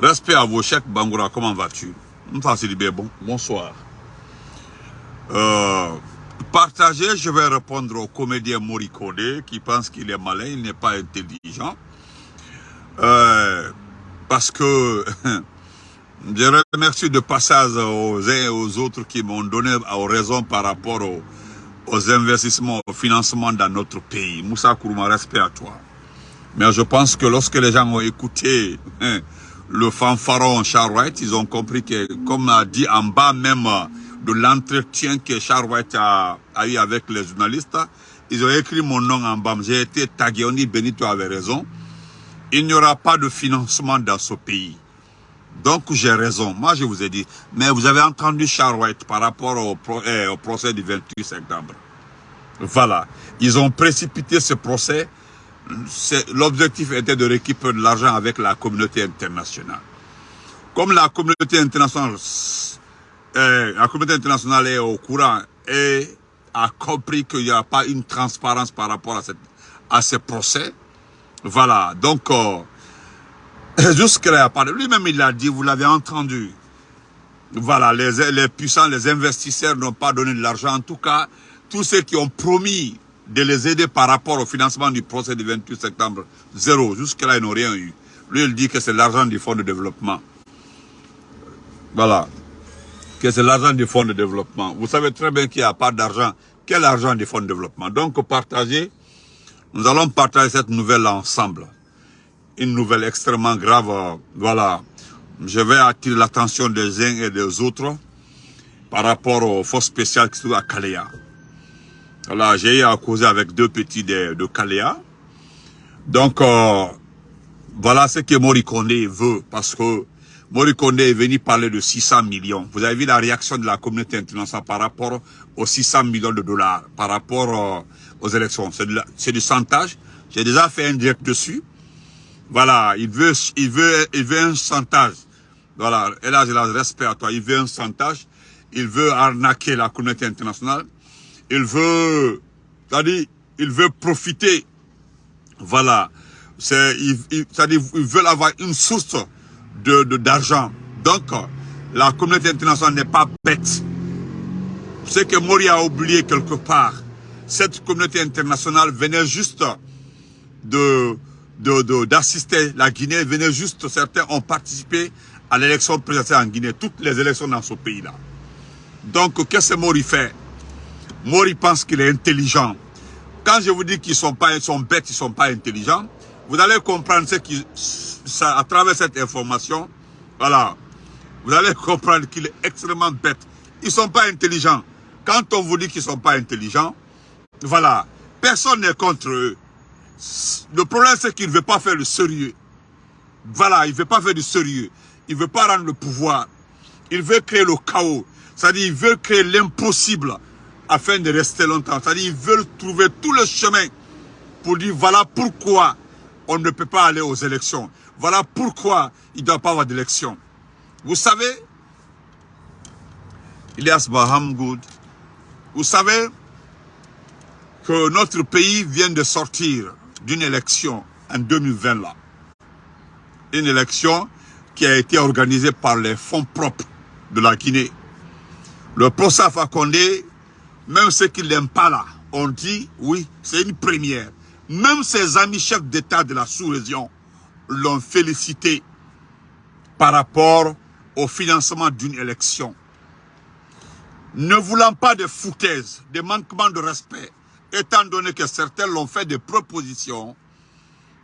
Respect à vos chèques, Bangoura, comment vas-tu? Bon, bonsoir. Euh, partager, je vais répondre au comédien Morikode qui pense qu'il est malin, il n'est pas intelligent. Euh, parce que je remercie de passage aux uns et aux autres qui m'ont donné raison par rapport aux, investissements, au financement dans notre pays. Moussa Kourouma, respect à toi. Mais je pense que lorsque les gens ont écouté le fanfaron Wright, ils ont compris que, comme a dit en bas même de l'entretien que Charles Wright a, eu avec les journalistes, ils ont écrit mon nom en bas. J'ai été tagué, on dit Benito avait raison. Il n'y aura pas de financement dans ce pays. Donc j'ai raison. Moi je vous ai dit. Mais vous avez entendu Wright par rapport au, eh, au procès du 28 septembre. Voilà. Ils ont précipité ce procès l'objectif était de récupérer de l'argent avec la communauté internationale. Comme la communauté internationale, euh, la communauté internationale est au courant et a compris qu'il n'y a pas une transparence par rapport à, cette, à ce procès, voilà, donc euh, jusque-là, lui-même il l'a dit, vous l'avez entendu, voilà, les puissants, les investisseurs n'ont pas donné de l'argent, en tout cas, tous ceux qui ont promis de les aider par rapport au financement du procès du 28 septembre. Zéro. Jusque-là, ils n'ont rien eu. Lui, il dit que c'est l'argent du fonds de développement. Voilà. Que c'est l'argent du fonds de développement. Vous savez très bien qu'il n'y a pas d'argent. Quel argent du fonds de développement? Donc, partager, nous allons partager cette nouvelle ensemble. Une nouvelle extrêmement grave. Voilà. Je vais attirer l'attention des uns et des autres par rapport aux forces spéciales qui sont à Kalea. Voilà, j'ai eu à causer avec deux petits de, de Kaléa. Donc, euh, voilà ce que Morikone veut, parce que Morikone est venu parler de 600 millions. Vous avez vu la réaction de la communauté internationale par rapport aux 600 millions de dollars, par rapport euh, aux élections. C'est du chantage. J'ai déjà fait un direct dessus. Voilà, il veut, il veut, il veut un chantage. Voilà, et là, respect à toi. Il veut un chantage. Il veut arnaquer la communauté internationale il veut, c'est-à-dire, il veut profiter. Voilà. C'est, c'est-à-dire, ils veulent avoir une source de, d'argent. Donc, la communauté internationale n'est pas bête. C'est que Mori a oublié quelque part. Cette communauté internationale venait juste de, de, d'assister la Guinée, venait juste, certains ont participé à l'élection présidentielle en Guinée, toutes les élections dans ce pays-là. Donc, qu'est-ce que Mori fait? Mori pense qu'il est intelligent. Quand je vous dis qu'ils sont pas, ils sont bêtes, ils sont pas intelligents, vous allez comprendre ce à travers cette information, voilà, vous allez comprendre qu'il est extrêmement bête. Ils sont pas intelligents. Quand on vous dit qu'ils sont pas intelligents, voilà, personne n'est contre eux. Le problème, c'est qu'il ne veut pas faire le sérieux. Voilà, il ne veut pas faire du sérieux. Il ne veut pas rendre le pouvoir. Il veut créer le chaos. C'est-à-dire, il veut créer l'impossible afin de rester longtemps. C'est-à-dire ils veulent trouver tout le chemin pour dire voilà pourquoi on ne peut pas aller aux élections. Voilà pourquoi il ne doit pas avoir d'élection. Vous savez, Ilias Bahamgoud, vous savez que notre pays vient de sortir d'une élection en 2020 là. Une élection qui a été organisée par les fonds propres de la Guinée. Le procès Condé même ceux qui l'aiment pas là, on dit, oui, c'est une première. Même ses amis chefs d'État de la sous-région l'ont félicité par rapport au financement d'une élection. Ne voulant pas de foutaises, de manquements de respect, étant donné que certains l'ont fait des propositions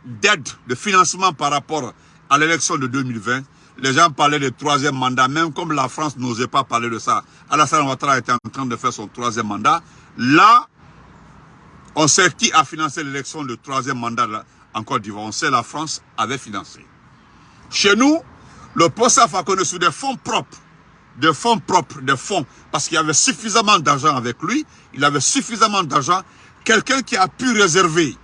d'aide, de financement par rapport à l'élection de 2020, les gens parlaient de troisième mandat, même comme la France n'osait pas parler de ça. Alassane Ouattara était en train de faire son troisième mandat. Là, on sait qui a financé l'élection de troisième mandat en Côte d'Ivoire. On sait la France avait financé. Chez nous, le POSAF a connu sous des fonds propres, des fonds propres, des fonds, parce qu'il y avait suffisamment d'argent avec lui, il avait suffisamment d'argent, quelqu'un qui a pu réserver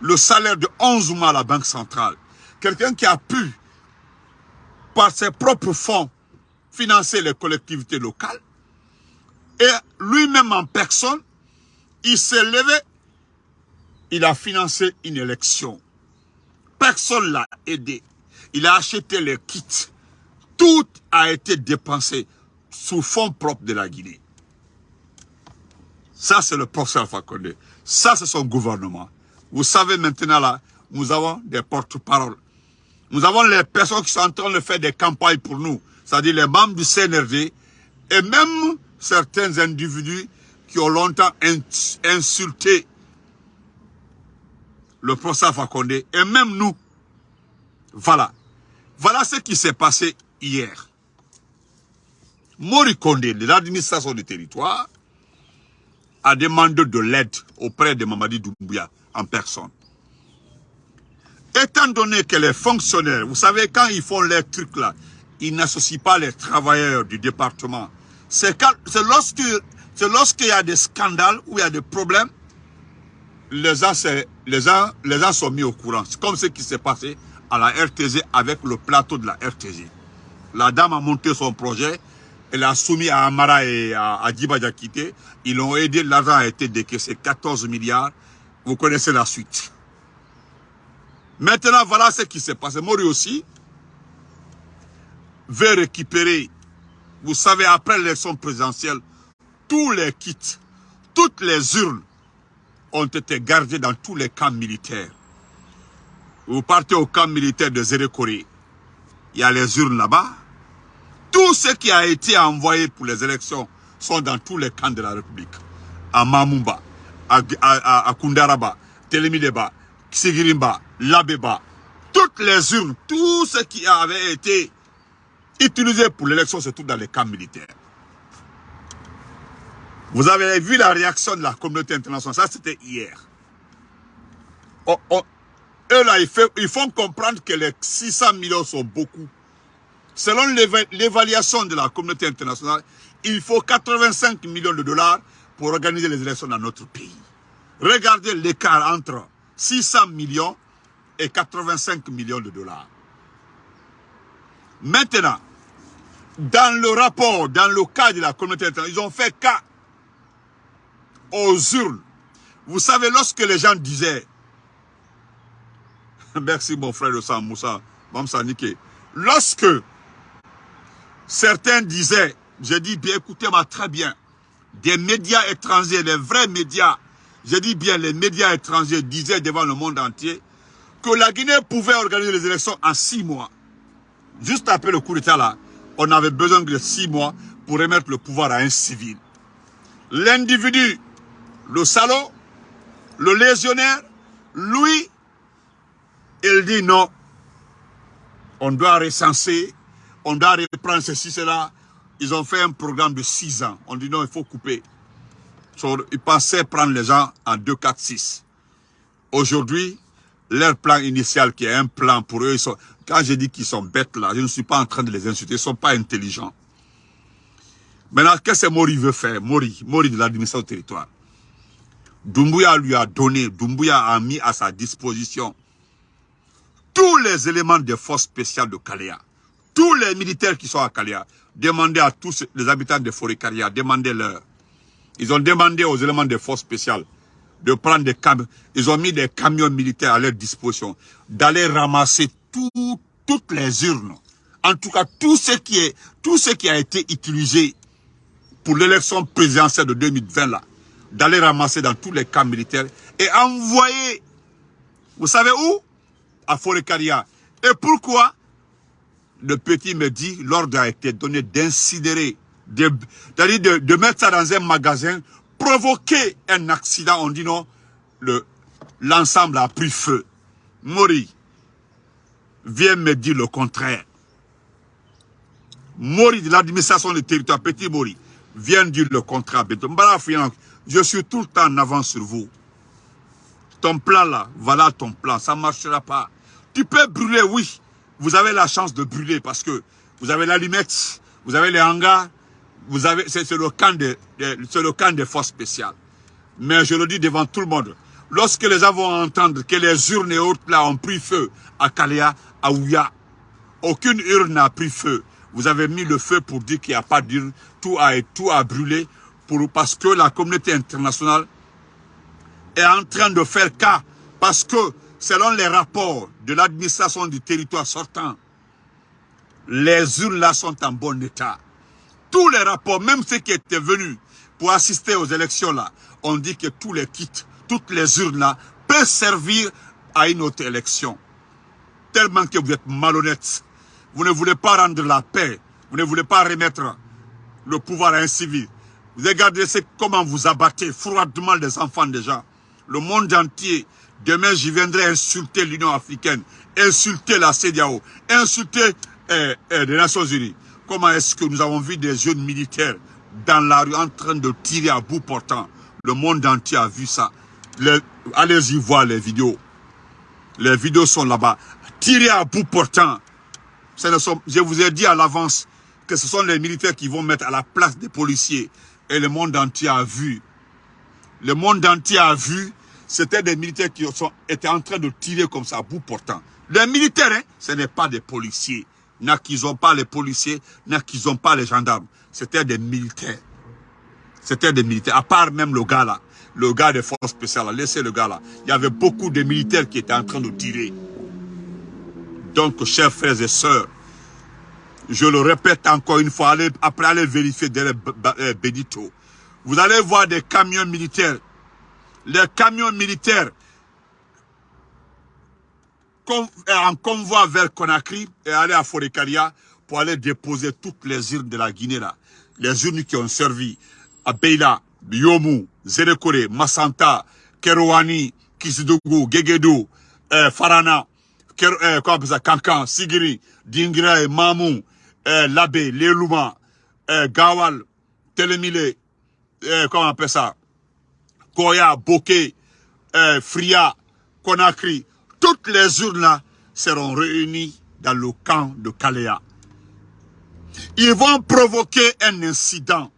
le salaire de 11 mois à la Banque centrale, quelqu'un qui a pu par ses propres fonds, financer les collectivités locales. Et lui-même en personne, il s'est levé, il a financé une élection. Personne l'a aidé. il a acheté les kits. Tout a été dépensé sous fonds propres de la Guinée. Ça, c'est le professeur Fakonde. Ça, c'est son gouvernement. Vous savez maintenant, là, nous avons des porte-paroles. Nous avons les personnes qui sont en train de faire des campagnes pour nous. C'est-à-dire les membres du CNRD et même certains individus qui ont longtemps insulté le professeur Fakonde et même nous. Voilà. Voilà ce qui s'est passé hier. Mori de l'administration du territoire, a demandé de l'aide auprès de Mamadi Doumbouya en personne. Étant donné que les fonctionnaires, vous savez, quand ils font les trucs là, ils n'associent pas les travailleurs du département. C'est lorsqu'il lorsqu y a des scandales ou il y a des problèmes, les gens, les gens, les gens sont mis au courant. C'est comme ce qui s'est passé à la RTZ avec le plateau de la RTZ. La dame a monté son projet, elle a soumis à Amara et à, à Ils l'ont aidé, l'argent a été décaissé, 14 milliards. Vous connaissez la suite. Maintenant, voilà ce qui s'est passé. Mori aussi veut récupérer, vous savez, après l'élection présidentielle, tous les kits, toutes les urnes ont été gardées dans tous les camps militaires. Vous partez au camp militaire de Zérékoré, il y a les urnes là-bas. Tout ce qui a été envoyé pour les élections sont dans tous les camps de la République. À Mamumba, à, à, à Kundaraba, Telemideba, Labeba. Toutes les urnes, tout ce qui avait été utilisé pour l'élection, c'est tout dans les camps militaires. Vous avez vu la réaction de la communauté internationale, ça c'était hier. Oh, oh, eux là, ils, font comprendre que les 600 millions sont beaucoup. Selon l'évaluation de la communauté internationale, il faut 85 millions de dollars pour organiser les élections dans notre pays. Regardez l'écart entre 600 millions et 85 millions de dollars. Maintenant, dans le rapport, dans le cas de la communauté internationale, ils ont fait cas aux urnes. Vous savez, lorsque les gens disaient Merci mon frère de Sam Moussa, Mamsa. Lorsque certains disaient, j'ai dit bien, écoutez-moi très bien, des médias étrangers, les vrais médias, j'ai dit bien, les médias étrangers disaient devant le monde entier la Guinée pouvait organiser les élections en six mois. Juste après le coup d'État là, on avait besoin de six mois pour remettre le pouvoir à un civil. L'individu, le salaud, le légionnaire, lui, il dit non, on doit recenser, on doit reprendre ceci, cela. Ils ont fait un programme de 6 ans. On dit non, il faut couper. ils pensaient prendre les gens en 2, 4, 6. Aujourd'hui, leur plan initial qui est un plan pour eux, quand je dis qu'ils sont bêtes là, je ne suis pas en train de les insulter, ils ne sont pas intelligents. Maintenant, qu'est-ce que Mori veut faire? Mori, Mori de l'administration du territoire. Doumbouya lui a donné, Doumbouya a mis à sa disposition tous les éléments des forces spéciales de Kalea, tous les militaires qui sont à Kalea, demandez à tous les habitants de Forêt Caria, demandez-leur. Ils ont demandé aux éléments des forces spéciales de prendre des camions. Ils ont mis des camions militaires à leur disposition, d'aller ramasser toutes les urnes. En tout cas, tout ce qui est, tout ce qui a été utilisé pour l'élection présidentielle de 2020 là, d'aller ramasser dans tous les camps militaires et envoyer, vous savez où? À Forecaria. Et pourquoi? Le petit me dit, l'ordre a été donné d'incinérer, de, de, de, mettre ça dans un magasin, provoquer un accident. On dit non, l'ensemble a pris feu. Mori, viens me dire le contraire. Mori de l'administration du territoire, petit Mori, viens dire le contraire. Je suis tout le temps en avance sur vous. Ton plan là, voilà ton plan, ça ne marchera pas. Tu peux brûler, oui. Vous avez la chance de brûler parce que vous avez l'allumette, vous avez les hangars, vous avez, c'est le camp de, le des forces spéciales. Mais je le dis devant tout le monde, lorsque les vont entendre que les urnes et autres ont pris feu à Kalea, à Ouya, aucune urne n'a pris feu. Vous avez mis le feu pour dire qu'il n'y a pas d'urne, tout a, tout a brûlé pour, parce que la communauté internationale est en train de faire cas, parce que selon les rapports de l'administration du territoire sortant, Les urnes là sont en bon état. Tous les rapports, même ceux qui étaient venus pour assister aux élections là, on dit que tous les kits, toutes les urnes là peuvent servir à une autre élection. Tellement que vous êtes malhonnête. Vous ne voulez pas rendre la paix. Vous ne voulez pas remettre le pouvoir à un civil. Vous regardez comment vous abattez froidement les enfants gens. Le monde entier, demain j'y viendrai insulter l'Union africaine, insulter la CDAO, insulter eh, eh, les Nations Unies. Comment est-ce que nous avons vu des jeunes militaires dans la rue en train de tirer à bout portant? Le monde entier a vu ça. Allez-y voir les vidéos. Les vidéos sont là-bas. Tirer à bout portant. je vous ai dit à l'avance que ce sont les militaires qui vont mettre à la place des policiers. Et le monde entier a vu. Le monde entier a vu. C'était des militaires qui étaient en train de tirer comme ça à bout portant. Les militaires, hein, ce n'est pas des policiers. N'accusons pas les policiers, n'accusons pas les gendarmes. C'était des militaires. C'était des militaires. À part même le gars là. Le gars des forces spéciales, laissez le gars là. Il y avait beaucoup de militaires qui étaient en train de tirer. Donc, chers frères et sœurs, je le répète encore une fois, allez, après aller vérifier derrière euh, Benito. Vous allez voir des camions militaires. Les camions militaires en convoi vers Conakry et aller à Forécaria pour aller déposer toutes les urnes de la Guinée là. Les urnes qui ont servi à Beila, Yomu, Zérekore, Massanta, Kerouani, Kisidougou, Gegedou, euh, Farana, euh, Kankan, Sigiri, Dingra, Mamou, euh, Labé, Lelouma, euh, Gawal, Telemile, euh, comment on Koya, euh, Fria, Conakry, toutes les urnes seront réunies dans le camp de Kalea. Ils vont provoquer un incident.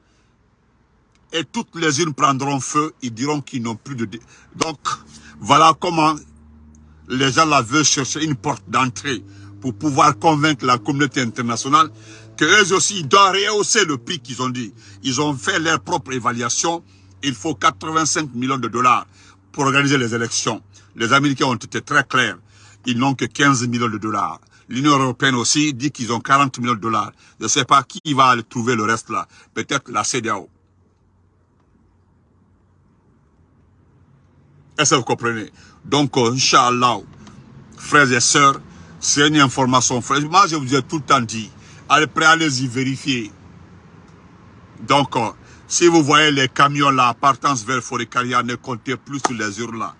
Et toutes les urnes prendront feu. Ils diront qu'ils n'ont plus de... Donc, voilà comment les gens là veulent chercher une porte d'entrée pour pouvoir convaincre la communauté internationale qu'eux aussi, doivent rehausser le prix qu'ils ont dit. Ils ont fait leur propre évaluation. Il faut 85 millions de dollars pour organiser les élections. Les Américains ont été très clairs. Ils n'ont que 15 millions de dollars. L'Union européenne aussi dit qu'ils ont 40 millions de dollars. Je ne sais pas qui va aller trouver le reste là. Peut-être la CDAO. Est-ce que vous comprenez? Donc, Inch'Allah, frères et sœurs, c'est une information. Moi, je vous ai tout le temps dit, allez, allez-y vérifier. Donc, si vous voyez les camions là, partance vers Forécaria, ne comptez plus sur les urnes là.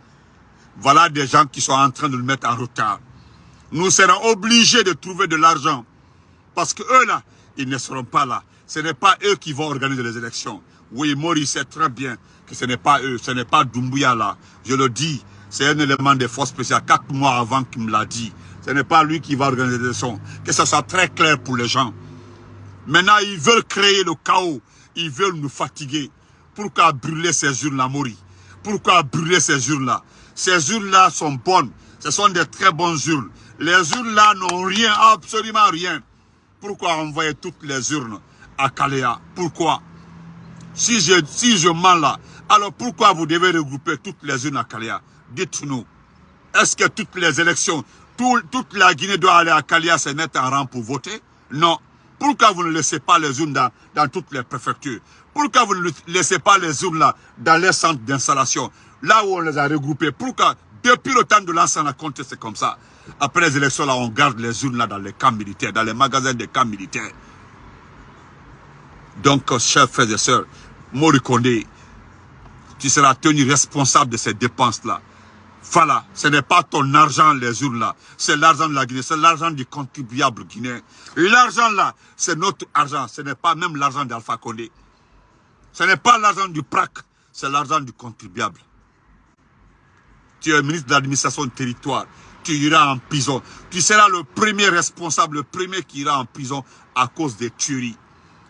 Voilà des gens qui sont en train de le mettre en retard. Nous serons obligés de trouver de l'argent. Parce que eux là, ils ne seront pas là. Ce n'est pas eux qui vont organiser les élections. Oui, Maurice sait très bien que ce n'est pas eux, ce n'est pas Doumbouya là. Je le dis, c'est un élément des forces spéciales, quatre mois avant qu'il me l'a dit. Ce n'est pas lui qui va organiser les élections. Que ce soit très clair pour les gens. Maintenant, ils veulent créer le chaos. Ils veulent nous fatiguer. Pourquoi brûler ces urnes-là, Maurice? Pourquoi brûler ces urnes-là? Ces urnes-là sont bonnes. Ce sont des très bonnes urnes. Les urnes-là n'ont rien, absolument rien. Pourquoi envoyer toutes les urnes à Kalea? Pourquoi? Si je, si je mens là, alors pourquoi vous devez regrouper toutes les urnes à Kalea? Dites-nous. Est-ce que toutes les élections, toute la Guinée doit aller à Kalea se mettre en rang pour voter? Non. Pourquoi vous ne laissez pas les urnes dans, toutes les préfectures? Pourquoi vous ne laissez pas les urnes dans les centres d'installation? Là où on les a regroupés. Pourquoi Depuis le temps de l'ancien compte, c'est comme ça. Après les élections, là, on garde les urnes là dans les camps militaires, dans les magasins des camps militaires. Donc, chers frères et sœurs, Morikonde, tu seras tenu responsable de ces dépenses-là. Voilà, ce n'est pas ton argent, les urnes là. C'est l'argent de la Guinée, c'est l'argent du contribuable guinéen. L'argent là, c'est notre argent. Ce n'est pas même l'argent d'Alpha Condé. Ce n'est pas l'argent du PRAC, c'est l'argent du contribuable tu es ministre de l'administration du territoire, tu iras en prison. Tu seras le premier responsable, le premier qui ira en prison à cause des tueries.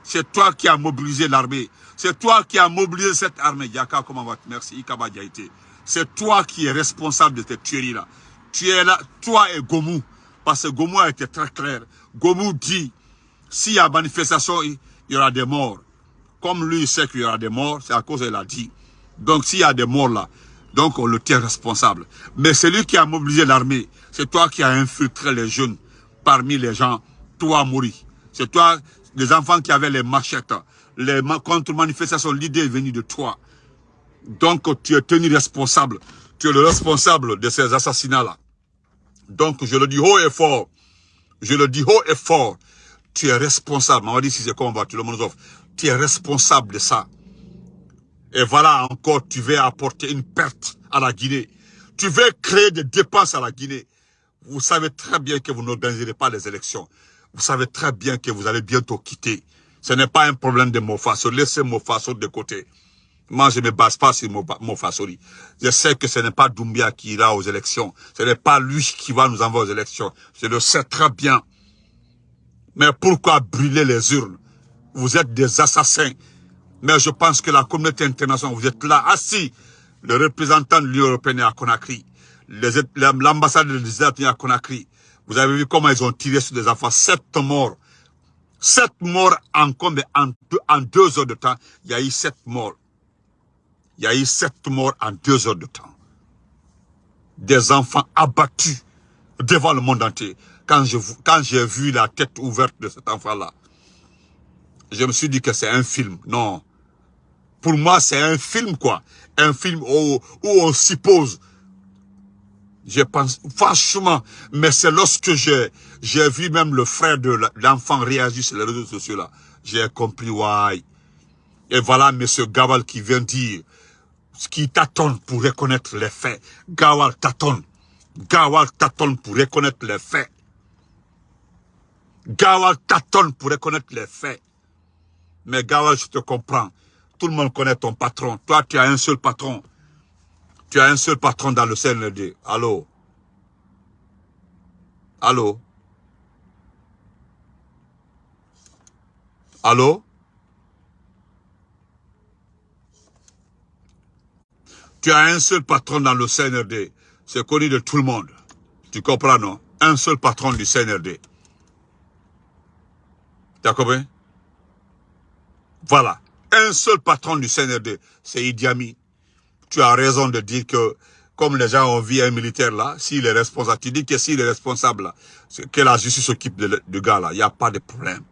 C'est toi qui as mobilisé l'armée. C'est toi qui as mobilisé cette armée. Yaka, comment va Merci, Ikaba C'est toi qui es responsable de cette tueries-là. Tu es là, toi et Gomu. Parce que Gomu a été très clair. Gomu dit, s'il y a manifestation, il y aura des morts. Comme lui, il sait qu'il y aura des morts, c'est à cause qu'il a dit. Donc, s'il y a des morts là, donc on le tient responsable. Mais c'est lui qui a mobilisé l'armée. C'est toi qui as infiltré les jeunes parmi les gens toi, Mori. C'est toi, les enfants qui avaient les machettes. Les contre-manifestations, l'idée est venue de toi. Donc, tu es tenu responsable. Tu es le responsable de ces assassinats-là. Donc, je le dis haut et fort. Je le dis haut et fort. Tu es responsable. On va dire si c'est comme tu le Tu es responsable de ça. Et voilà encore, tu veux apporter une perte à la Guinée. Tu veux créer des dépenses à la Guinée. Vous savez très bien que vous n'organiserez pas les élections. Vous savez très bien que vous allez bientôt quitter. Ce n'est pas un problème de Mofasso. Laissez Mofasso de côté. Moi, je ne me base pas sur Mofassori. Je sais que ce n'est pas Doumbia qui ira aux élections. Ce n'est pas lui qui va nous envoyer aux élections. Je le sais très bien. Mais pourquoi brûler les urnes? Vous êtes des assassins. Mais je pense que la communauté internationale, vous êtes là, assis. Le représentant de l'Union européenne est à Conakry. L'ambassade des États-Unis à Conakry. Vous avez vu comment ils ont tiré sur des enfants. Sept morts. Sept morts en combien en deux, en deux heures de temps. Il y a eu sept morts. Il y a eu sept morts en deux heures de temps. Des enfants abattus devant le monde entier. Quand j'ai quand vu la tête ouverte de cet enfant-là, je me suis dit que c'est un film. Non. Pour moi, c'est un film, quoi. Un film où, où on suppose je pense, franchement, mais c'est lorsque j'ai vu même le frère de l'enfant réagir sur les réseaux sociaux là, j'ai compris why. Et voilà M. Gawal qui vient dire, qui tâtonne pour reconnaître les faits. Gawal tâtonne. Gawal tâtonne pour reconnaître les faits. Gawal tâtonne pour reconnaître les faits. Mais Gawal, je te comprends. Tout le monde connaît ton patron. Toi, tu as un seul patron. Tu as un seul patron dans le CNLD. Allô? Allô? Allô? Tu as un seul patron dans le CNRD. C'est connu de tout le monde. Tu comprends, non? Un seul patron du CNRD. Tu as compris? Voilà. Un seul patron du CNRD, c'est Idi Amin tu as raison de dire que comme les gens ont vu un militaire là, s'il est responsable, tu dis que s'il est responsable là, que la justice s'occupe du gars là, il n'y a pas de problème.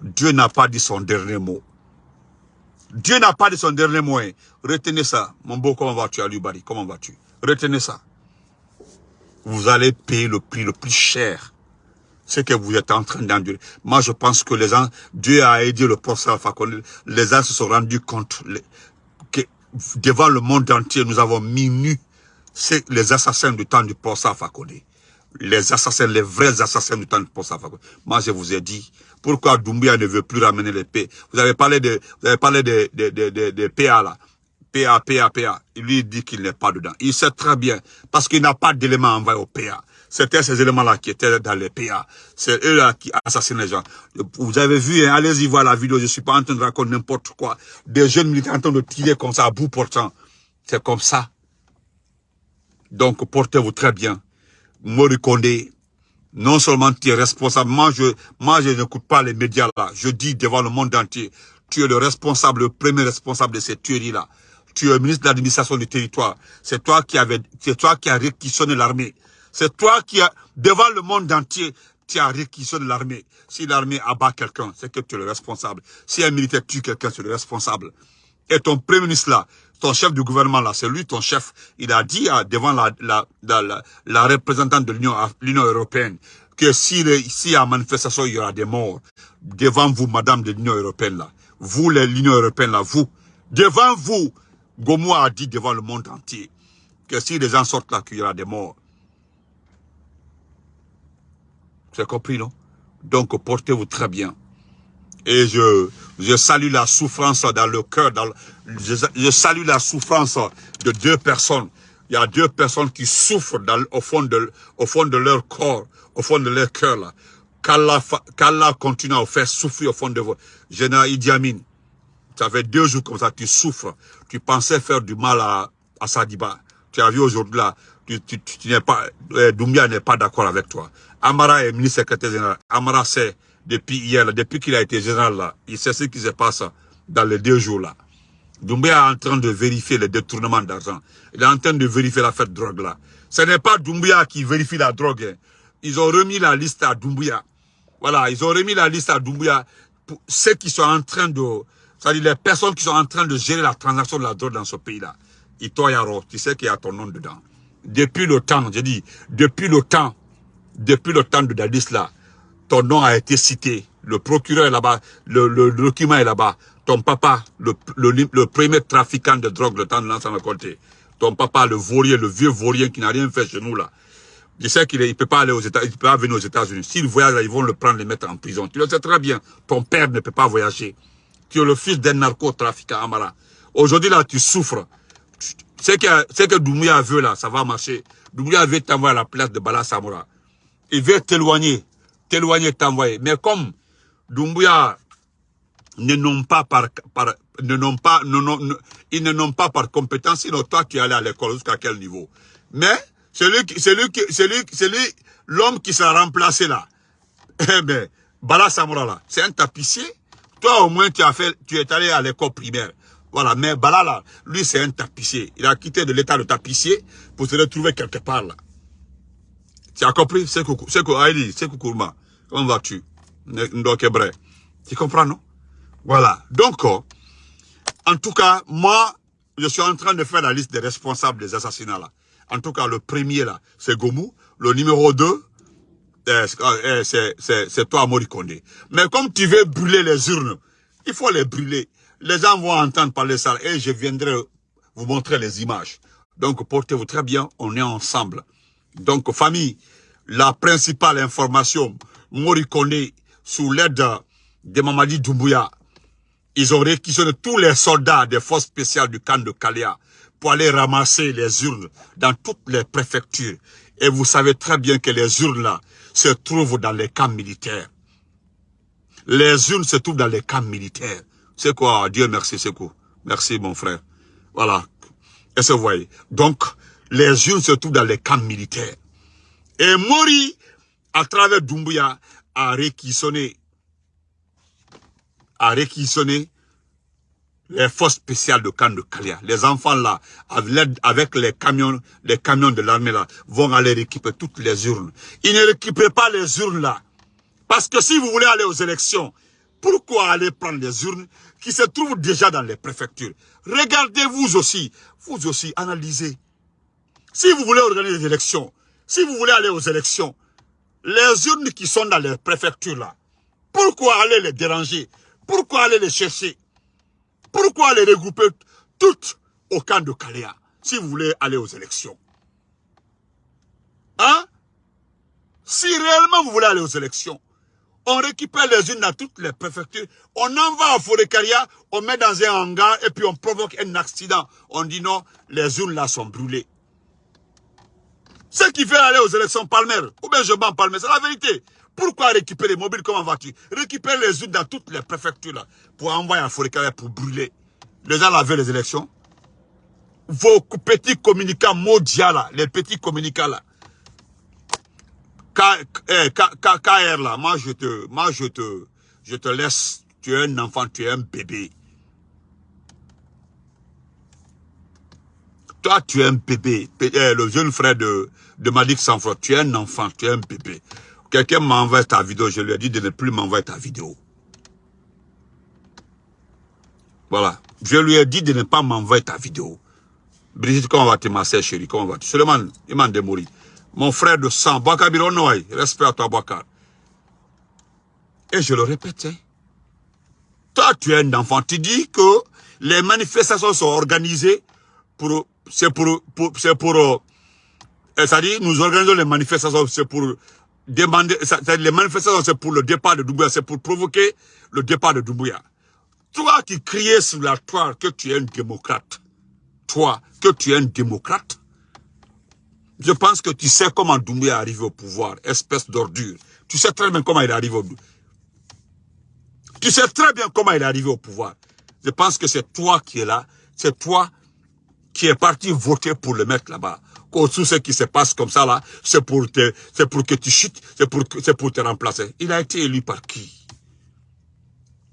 Dieu n'a pas dit son dernier mot. Dieu n'a pas dit son dernier mot. Hein. Retenez ça. Mon beau, comment vas-tu, Alubari Comment vas-tu? Retenez ça. Vous allez payer le prix le plus cher. Ce que vous êtes en train d'endurer. Moi, je pense que les gens, Dieu a aidé le professeur Fakone. Les gens se sont rendus compte devant le monde entier, nous avons mis les assassins du temps du Posa Fakone. Les assassins, les vrais assassins du temps du Posa Fakone. Moi, je vous ai dit, pourquoi Doumbia ne veut plus ramener les paix Vous avez parlé de, vous avez parlé de, de, de, de, PA là. PA, PA, PA. Il lui dit qu'il n'est pas dedans. Il sait très bien, parce qu'il n'a pas d'éléments envoyés au PA. C'était ces éléments-là qui étaient dans les PA. C'est eux-là qui assassinent les gens. Vous avez vu, hein, allez-y voir la vidéo, je suis pas en train de raconter n'importe quoi. Des jeunes militaires en train de tirer comme ça à bout portant. C'est comme ça. Donc, portez-vous très bien. Mori Condé, non seulement tu es responsable, moi je, moi je n'écoute pas les médias là, je dis devant le monde entier, tu es le responsable, le premier responsable de cette tuerie là. Tu es ministre de l'administration du territoire. C'est toi qui avais, c'est toi qui as réquisitionné l'armée. C'est toi qui, as, devant le monde entier, tu as réquisitionné l'armée. Si l'armée abat quelqu'un, c'est que tu es le responsable. Si un militaire tue quelqu'un, tu es le responsable. Et ton premier ministre là, ton chef du gouvernement là, c'est lui ton chef. Il a dit devant la, représentante de l'Union européenne que si y a manifestation, il y aura des morts. Devant vous, madame de l'Union européenne là, vous l'Union européenne là, vous, devant vous, Gomo a dit devant le monde entier que si les gens sortent là, qu'il y aura des morts. C'est compris, non? Donc, portez-vous très bien. Et je, je salue la souffrance dans le cœur. Dans je, salue la souffrance de deux personnes. Il y a deux personnes qui souffrent dans, au, fond de, au fond de leur corps, au fond de leur cœur. Qu'Allah continue à vous faire souffrir au fond de vous. Général Idi Amin, ça fait deux jours comme ça, tu souffres. Tu pensais faire du mal à, à Sadiba. Tu as vu aujourd'hui là, tu, tu, tu n'es pas, euh, Doumbia n'est pas d'accord avec toi. Amara est ministre secrétaire général. Amara sait depuis hier, depuis qu'il a été général il sait ce qui se passe dans les deux jours là. Doumbia est en train de vérifier le détournement d'argent. Il est en train de vérifier l'affaire de drogue là. Ce n'est pas Doumbia qui vérifie la drogue. Hein. Ils ont remis la liste à Doumbia. Voilà, ils ont remis la liste à Doumbouya pour ceux qui sont en train de... C'est-à-dire les personnes qui sont en train de gérer la transaction de la drogue dans ce pays-là. Itoyaro, tu sais qu'il y a ton nom dedans. Depuis le temps, j'ai dit, depuis le temps, depuis le temps de Dadis là, ton nom a été cité. Le procureur est là-bas, le, document est là-bas. Ton papa, le, premier trafiquant de drogue, le temps de l'ensemble côté. Ton papa, le vaurien, le vieux vaurien qui n'a rien fait chez nous là. Je sais qu'il ne peut pas aller aux venir aux États-Unis. S'il voyage là, ils vont le prendre, le mettre en prison. Tu le sais très bien. Ton père ne peut pas voyager. Tu es le fils d'un narcotrafiquant Amara. Aujourd'hui là, tu souffres. Ce que, que Doumbouya veut là, ça va marcher. Doumbouya veut t'envoyer à la place de Bala Samora. Il veut t'éloigner, t'éloigner, t'envoyer. Mais comme Doumbouya ne nomme pas par, ne nomme pas, non, non, ils ne nomment pas par compétence, sinon toi tu es allé à l'école jusqu'à quel niveau. Mais celui celui celui, celui, l'homme qui sera remplacé là, eh ben, Bala Samora là, c'est un tapissier. Toi au moins tu as fait, tu es allé à l'école primaire. Voilà, mais Bala là, lui c'est un tapissier. Il a quitté de l'état de tapissier pour se retrouver quelque part là. Tu as compris C'est Aïdi, c'est Koukourma. Comment vas-tu? Tu comprends, non? Voilà. Donc, oh, en tout cas, moi, je suis en train de faire la liste des responsables des assassinats là. En tout cas, le premier là, c'est Gomu. Le numéro 2, eh, eh, c'est toi, Morikonde. Mais comme tu veux brûler les urnes, il faut les brûler. Les gens vont entendre parler ça et je viendrai vous montrer les images. Donc, portez-vous très bien, on est ensemble. Donc, famille, la principale information, Morikone, sous l'aide de Mamadi Doumbouya, ils ont réquisitionné tous les soldats des forces spéciales du camp de Kalia pour aller ramasser les urnes dans toutes les préfectures. Et vous savez très bien que les urnes là se trouvent dans les camps militaires. Les urnes se trouvent dans les camps militaires. C'est quoi? Dieu merci, c'est quoi? Merci mon frère. Voilà. Est-ce que vous voyez Donc, les urnes se trouvent dans les camps militaires. Et Mori, à travers Doumbouya, a réquisitionné, a réquisitionné les forces spéciales de camp de Kalia. Les enfants là, avec les camions, les camions de l'armée là, vont aller récupérer toutes les urnes. Ils ne récupèrent pas les urnes là. Parce que si vous voulez aller aux élections, pourquoi aller prendre les urnes qui se trouvent déjà dans les préfectures? Regardez vous aussi, vous aussi, analysez. Si vous voulez organiser des élections, si vous voulez aller aux élections, les urnes qui sont dans les préfectures là, pourquoi aller les déranger? Pourquoi aller les chercher? Pourquoi les regrouper toutes au camp de Kaléa si vous voulez aller aux élections? Hein? Si réellement vous voulez aller aux élections, on récupère les unes dans toutes les préfectures, on en va à Forécaria, on met dans un hangar et puis on provoque un accident. On dit non, les urnes là sont brûlées. Ceux qui veulent aller aux élections Palmer, ou bien je bats Palmer, c'est la vérité. Pourquoi récupérer les mobiles Comment vas-tu Récupère les urnes dans toutes les préfectures là, pour envoyer à Forécaria pour brûler. Les gens veulent les élections. Vos petits communicants mondiaux là, les petits communicants là. Eh, KR là, moi je te, moi je te, je te laisse. Tu es un enfant, tu es un bébé. Toi, tu es un bébé. Eh, le jeune frère de, de Malik Sanfro, tu es un enfant, tu es un bébé. Quelqu'un m'envoie ta vidéo, je lui ai dit de ne plus m'envoyer ta vidéo. Voilà. Je lui ai dit de ne pas m'envoyer ta vidéo. Brigitte, comment va-tu, ma sœur chérie Comment vas-tu Seulement, il m'a démoli. Mon frère de sang, Bironoy, respect à toi, Boakar. Et je le répète, hein. toi, tu es un enfant. Tu dis que les manifestations sont organisées pour... C'est pour... c'est pour... C'est-à-dire, nous organisons les manifestations, c'est pour demander... Les manifestations, c'est pour le départ de Doumbouya, c'est pour provoquer le départ de Doumbouya. Toi qui criais sur la toile que tu es un démocrate, toi, que tu es un démocrate, je pense que tu sais comment Doumbouya est arrivé au pouvoir, espèce d'ordure. Tu sais très bien comment il est arrivé au. Tu sais très bien comment il est arrivé au pouvoir. Je pense que c'est toi qui es là, c'est toi qui es parti voter pour le mettre là-bas. Tout ce qui se passe comme ça là, c'est pour, que tu chutes, c'est pour, pour te remplacer. Il a été élu par qui?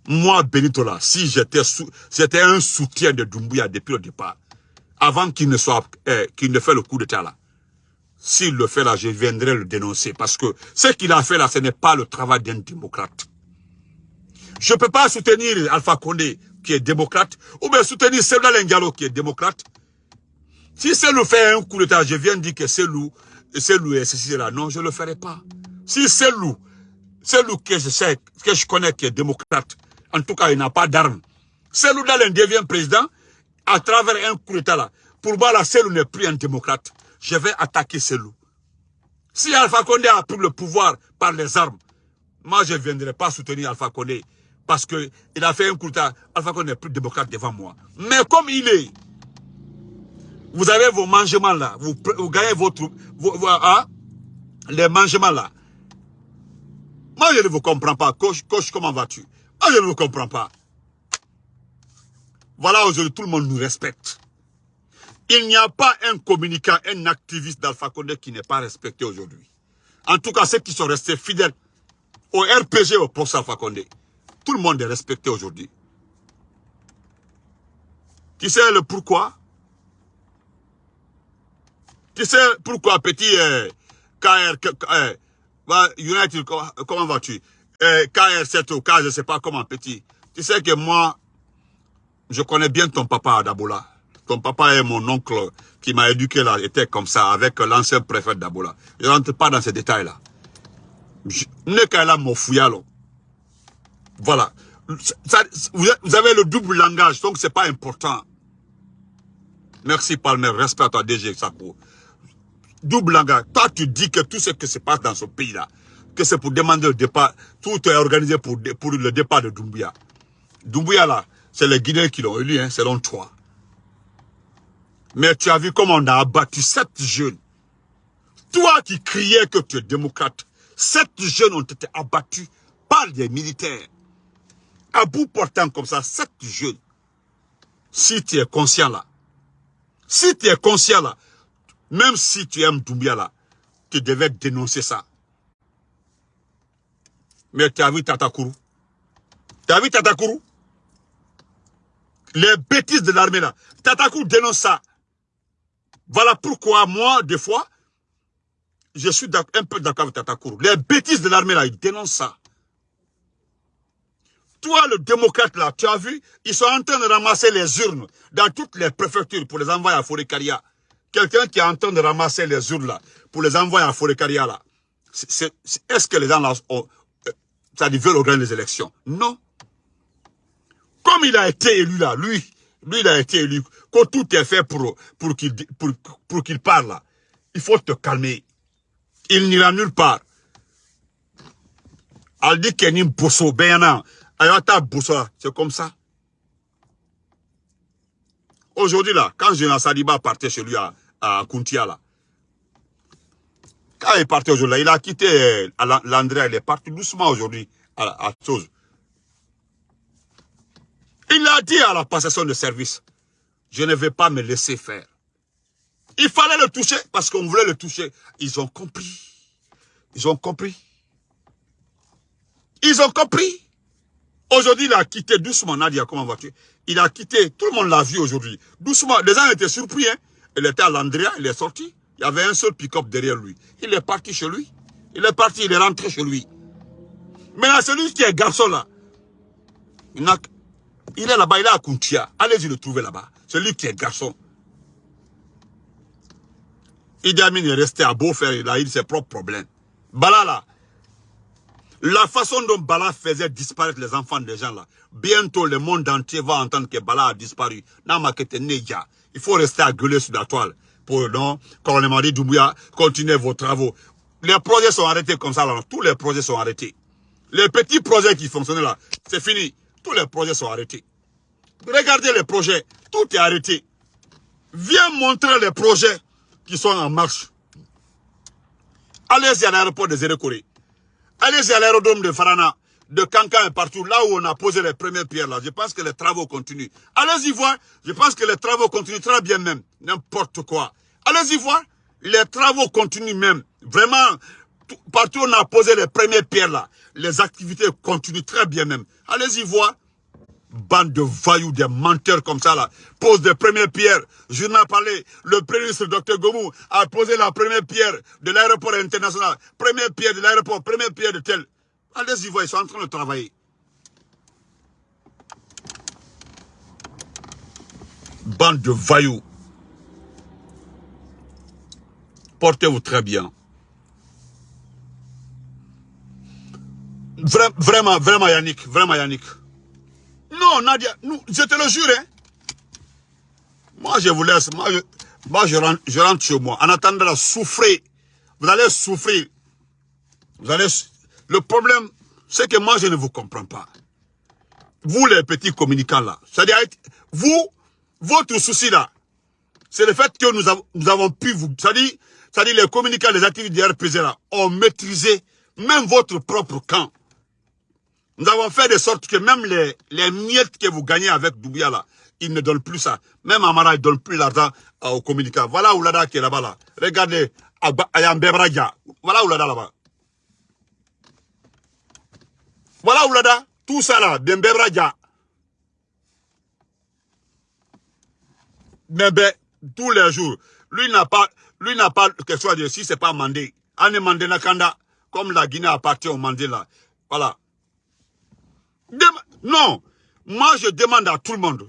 Moi, Benito là, si j'étais un soutien de Doumbouya depuis le départ, avant qu'il ne soit, eh, qu'il ne fait le coup d'état là, s'il le fait là, je viendrai le dénoncer. Parce que ce qu'il a fait là, ce n'est pas le travail d'un démocrate. Je ne peux pas soutenir Alpha Condé, qui est démocrate, ou bien soutenir Selda Lengalo, qui est démocrate. Si Selou fait un coup d'état, je viens dire que Selou, Selou est ceci là. Non, je ne le ferai pas. Si Selou, Selou que je sais, que je connais qui est démocrate, en tout cas, il n'a pas d'armes. Selou Dalen devient président à travers un coup d'état là. Pour moi, là, Selou n'est plus un démocrate. Je vais attaquer Selou. Si Alpha Condé a pris le pouvoir par les armes, moi, je ne viendrai pas soutenir Alpha Condé parce qu'il a fait un coup d'état. Alpha Condé n'est plus démocrate devant moi. Mais comme il est, vous avez vos mangements là, vous, gagnez votre, hein, les mangements là. Moi, je ne vous comprends pas. Coach, comment vas-tu? Moi, je ne vous comprends pas. Voilà, aujourd'hui, tout le monde nous respecte. Il n'y a pas un communicant, un activiste d'Alpha Condé qui n'est pas respecté aujourd'hui. En tout cas, ceux qui sont restés fidèles au RPG, au poste Alpha Condé. Tout le monde est respecté aujourd'hui. Tu sais le pourquoi? Tu sais pourquoi petit euh, KR, euh, United, comment vas-tu? Euh, KR7 ou KR, je ne sais pas comment petit. Tu sais que moi, je connais bien ton papa d'Abola. Ton papa est mon oncle qui m'a éduqué là, était comme ça, avec l'ancien préfet d'Abola. Je ne rentre pas dans ces détails-là. Ne qu'à mon Voilà. vous avez le double langage, donc c'est pas important. Merci Palmer, respect à toi DG Sako double langage. Toi, tu dis que tout ce qui se passe dans ce pays-là, que c'est pour demander le départ, tout est organisé pour, le départ de Doumbouya. Doumbouya, là, c'est les Guinéens qui l'ont élu, hein, selon toi. Mais tu as vu comment on a abattu sept jeunes. Toi qui criais que tu es démocrate, sept jeunes ont été abattus par des militaires. À bout portant comme ça, sept jeunes. Si tu es conscient là, si tu es conscient là, même si tu aimes Doumbia là, tu devais dénoncer ça. Mais tu as vu Tatakourou Tu as vu Tatakourou Les bêtises de l'armée là. Tatakourou dénonce ça. Voilà pourquoi moi, des fois, je suis un peu d'accord avec Tatakourou. Les bêtises de l'armée là, ils dénoncent ça. Toi, le démocrate là, tu as vu, ils sont en train de ramasser les urnes dans toutes les préfectures pour les envoyer à Forêt-Caria. Quelqu'un qui est en train de ramasser les urnes là, pour les envoyer à Forécaria là, est-ce que les gens là, ont, euh, ça dit, veulent organiser les élections? Non. Comme il a été élu là, lui, lui il a été élu, quand tout est fait pour, pour qu'il pour, pour parle là, il faut te calmer. Il n'ira nulle part. Elle dit qu'il y a bosso, c'est comme ça. Aujourd'hui là, quand Jonas Saliba partait chez lui à, à Kuntia là. Quand il est parti aujourd'hui, il a quitté euh, l'André, il est parti doucement aujourd'hui à, à. Il a dit à la passation de service, je ne vais pas me laisser faire. Il fallait le toucher parce qu'on voulait le toucher. Ils ont compris. Ils ont compris. Ils ont compris. Aujourd'hui, il a quitté doucement, Nadia, comment vas-tu? Il a quitté, tout le monde l'a vu aujourd'hui. Doucement, les gens étaient surpris, hein il était à l'Andrea, il est sorti. Il y avait un seul pick-up derrière lui. Il est parti chez lui. Il est parti, il est rentré chez lui. Maintenant, celui qui est garçon là, il, est là-bas, il est à Kuntia. Allez-y le trouver là-bas. Celui qui est garçon. Idi Amin est resté à Beaufaire, il a eu ses propres problèmes. Bala là, la façon dont Bala faisait disparaître les enfants des gens là, bientôt le monde entier va entendre que Bala a disparu. Il faut rester à gueuler sur la toile pour, non, colonel Madi Doumbouya, continuer vos travaux. Les projets sont arrêtés comme ça tous les projets sont arrêtés. Les petits projets qui fonctionnaient là, c'est fini. Tous les projets sont arrêtés. Regardez les projets, tout est arrêté. Viens montrer les projets qui sont en marche. Allez-y à l'aéroport de Zérekoré. Allez-y à l'aérodrome de Farana, de Kankan et partout, là où on a posé les premières pierres là. Je pense que les travaux continuent. Allez-y voir. Je pense que les travaux continuent très bien même. N'importe quoi. Allez-y voir. Les travaux continuent même. Vraiment, partout où on a posé les premières pierres là, les activités continuent très bien même. Allez-y voir. bande de vailloux, des menteurs comme ça là, pose des premières pierres. N'ai parlé, le premier ministre Dr Gomou a posé la première pierre de l'aéroport international, première pierre de l'aéroport, première pierre de tel. Allez-y ils sont en train de travailler. Bande de vailloux. Portez-vous très bien. vraiment, vraiment Yannick, vraiment Yannick. Non, Nadia, nous, je te le jure. Hein. Moi, je vous laisse. Moi, je, rentre, je rentre chez moi. En attendant de souffrir. Vous allez souffrir. Vous allez... Le problème, c'est que moi, je ne vous comprends pas. Vous, les petits communicants là. C'est-à-dire, vous, votre souci là, c'est le fait que nous avons, pu vous... C'est-à-dire, les communicants, les activités du RPZ là, ont maîtrisé même votre propre camp. Nous avons fait de sorte que même les, miettes que vous gagnez avec Doubia là, ils ne donnent plus ça. Même Amara, ne donne plus l'argent euh, aux communicants. Voilà Oulada qui est là-bas là. Regardez, Ayambebraja. Voilà Oulada là-bas. Voilà Oulada. Tout ça là, Bembebraja. Mais ben, tous les jours, lui n'a pas, lui n'a pas chose à dire si c'est pas Mandé. Ane Mandé Nakanda, comme la Guinée appartient au Mandé là. Voilà. Non, moi je demande à tout le monde,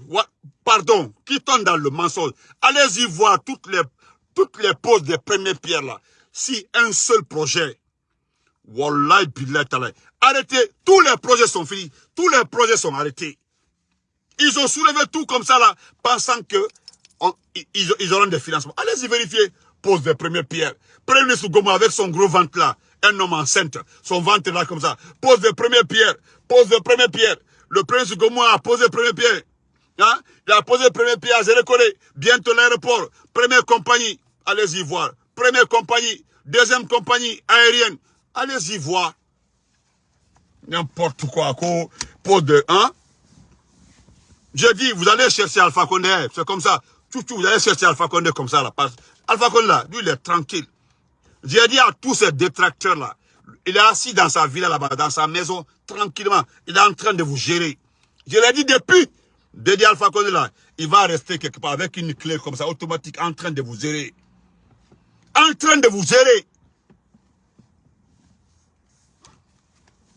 pardon, qui tombe dans le mensonge, allez-y voir toutes les, toutes les poses des premières pierres là. Si un seul projet, Wallahi arrêtez, tous les projets sont finis, tous les projets sont arrêtés. Ils ont soulevé tout comme ça là, pensant que ils, auront des financements. Allez-y vérifier, pose des premières pierres. Prenez ce gomme avec son gros ventre là, un homme enceinte, son ventre là comme ça, pose des premières pierres, pose des premières pierres. Le prince Gomoua a posé premier pied. Hein? Il a posé premier pied à Zérekole. Bientôt l'aéroport. Première compagnie. Allez-y voir. Première compagnie. Deuxième compagnie aérienne. Allez-y voir. N'importe quoi. Pose de... Hein? J'ai dit, vous allez chercher Alpha Condé. C'est comme ça. Tout, tout, vous allez chercher Alpha Condé comme ça. Là. Alpha Condé, là, lui, il est tranquille. J'ai dit à tous ces détracteurs-là, il est assis dans sa villa là-bas, dans sa maison, tranquillement. Il est en train de vous gérer. Je l'ai dit depuis. Dédi Alpha Condé là, il va rester quelque part avec une clé comme ça, automatique, en train de vous gérer. En train de vous gérer.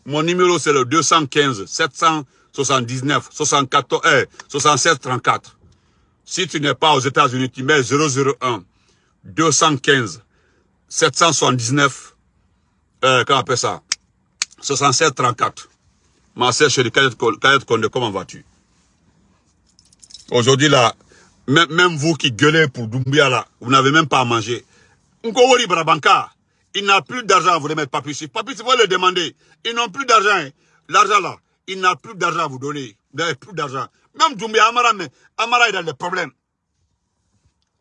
Mon numéro c'est le 215 779 74 eh, 67 34. Si tu n'es pas aux États-Unis, tu mets 001 215 779 euh, comment on appelle ça? 67 34. Ma sœur chérie, Konde, comment vas-tu? Aujourd'hui là, même, même, vous qui gueulez pour Doumbia là, vous n'avez même pas à manger. Nkowori Brabanka, il n'a plus d'argent à vous remettre Papichi. Papichi, vous le demander. Ils n'ont plus d'argent. Hein. L'argent là, il n'a plus d'argent à vous donner. Vous n'avez plus d'argent. Même Doumbia, Amara, mais Amara est dans des problèmes.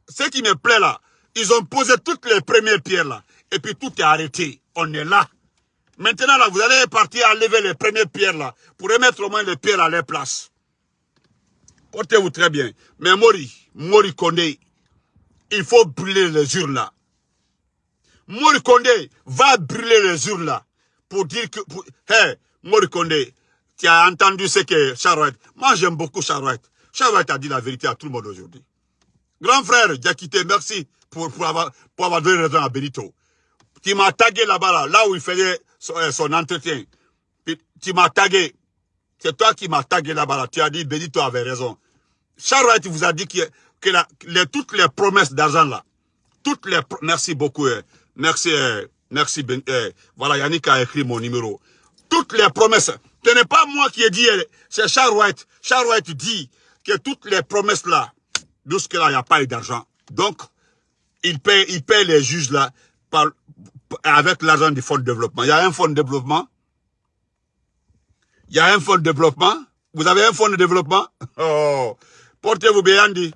Ce qui me plaît là, ils ont posé toutes les premières pierres là. Et puis tout est arrêté. On est là. Maintenant, là, vous allez partir à lever les premières pierres, là, pour remettre au moins les pierres à leur place. Portez-vous très bien. Mais Mori, Mori Kondé, il faut brûler les urnes, là. Mori Kondé va brûler les urnes, là, pour dire que... Hé, hey, Mori Kondé, tu as entendu ce que Charouette... Moi, j'aime beaucoup Charouette. Charouette a dit la vérité à tout le monde aujourd'hui. Grand frère, Diakité, merci pour, pour, avoir, pour avoir donné raison à Benito. Tu m'as tagué là-bas, là, là où il faisait euh, son, entretien. tu m'as tagué. C'est toi qui m'as tagué là-bas. Tu as dit, Benito avait raison. Charles vous a dit que, que les, toutes les promesses d'argent là, toutes les merci beaucoup, euh, merci, euh, merci, ben, voilà, Yannick a écrit mon numéro. Toutes les promesses, ce n'est pas moi qui ai dit, c'est Charles White. Charles White dit que toutes les promesses là, jusque-là, il n'y a pas d'argent. Donc, il paye, il les juges là avec l'argent du fonds de développement. Il y a un fonds de développement? Il y a un fonds de développement? Vous avez un fonds de développement? Oh, portez-vous bien, dit.